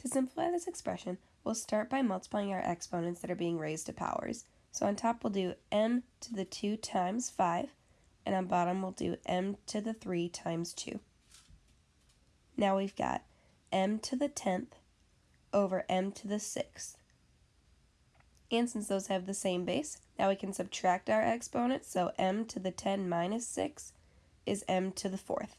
To simplify this expression, we'll start by multiplying our exponents that are being raised to powers. So on top we'll do m to the 2 times 5, and on bottom we'll do m to the 3 times 2. Now we've got m to the 10th over m to the 6th. And since those have the same base, now we can subtract our exponents, so m to the 10 minus 6 is m to the 4th.